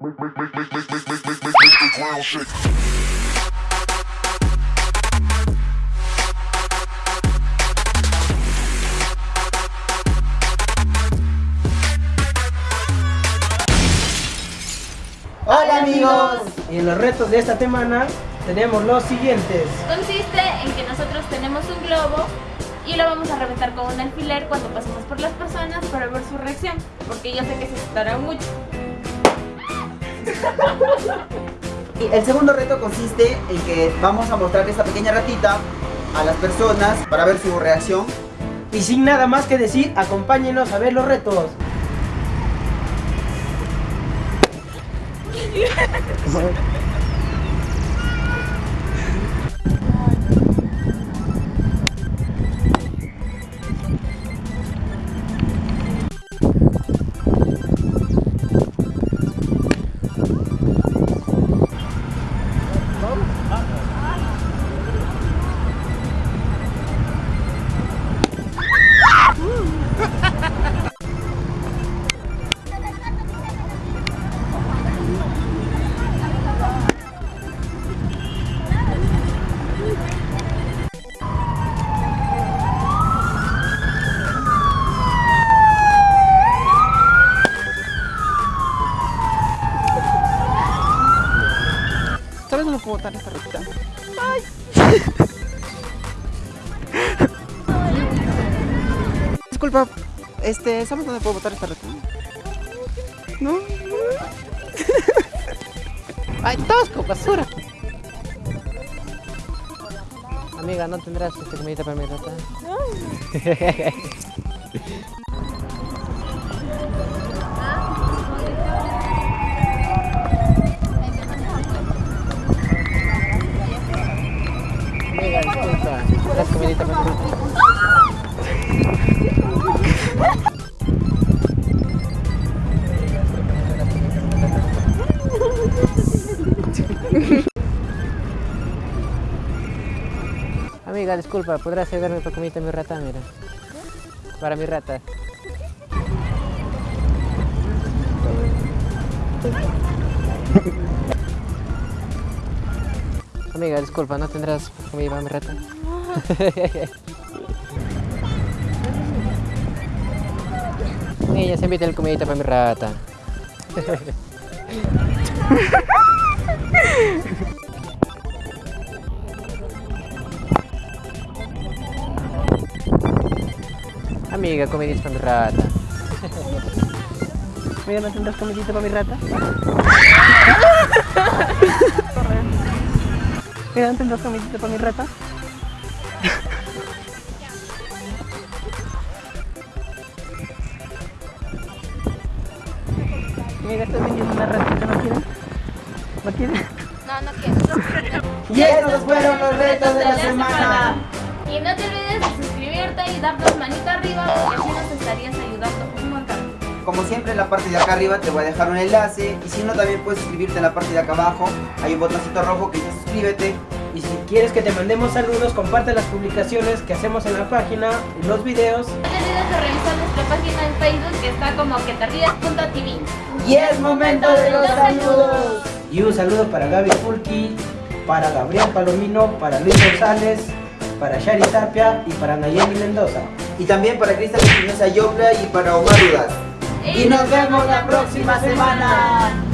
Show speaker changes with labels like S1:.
S1: Hola amigos, y en los retos de esta semana tenemos los siguientes.
S2: Consiste en que nosotros tenemos un globo y lo vamos a reventar con un alfiler cuando pasemos por las personas para ver su reacción, porque yo sé que se asustarán mucho.
S3: Y el segundo reto consiste en que vamos a mostrar esta pequeña ratita a las personas para ver su reacción.
S1: Y sin nada más que decir, acompáñenos a ver los retos.
S4: puedo botar esta ratita? Disculpa, este, ¿sabes dónde puedo botar esta ratita? ¿No? ¡Ay, tosco, basura! Amiga, ¿no tendrás esta comidita para mi rata? Amiga, disculpa, ¿tendrás comidita para mi rata? Amiga, disculpa, ¿podrás ayudarme para comidita a mi rata? Mira. Para mi rata. Amiga, disculpa, ¿no tendrás comida para mi rata? Niña, se invita el comidita para mi rata. Amiga, comidita para mi rata. Amiga, ¿no tendrás comidita para mi rata? Mira, ¿no tendrás comidita para mi rata? Mira, estoy vendiendo una ratita, ¿no quieren? ¿No quieren?
S2: No, no quiero.
S3: Y estos fueron los retos de la semana.
S2: Y no te olvides de suscribirte y darnos manito arriba porque así nos estarías ayudando un montón.
S3: Como siempre en la parte de acá arriba te voy a dejar un enlace y si no también puedes suscribirte en la parte de acá abajo. Hay un botoncito rojo que dice suscríbete.
S1: Y si quieres que te mandemos saludos, comparte las publicaciones que hacemos en la página y los videos.
S2: No te olvides de revisar nuestra página en Facebook que está como.
S3: Y es momento de los saludos.
S1: Y un saludo para Gaby Fulki, para Gabriel Palomino, para Luis González, para Shari Tapia y para Nayeli Mendoza.
S3: Y también para Cristian Espinosa Yopla y para Omar Dudas. Y nos vemos la próxima semana.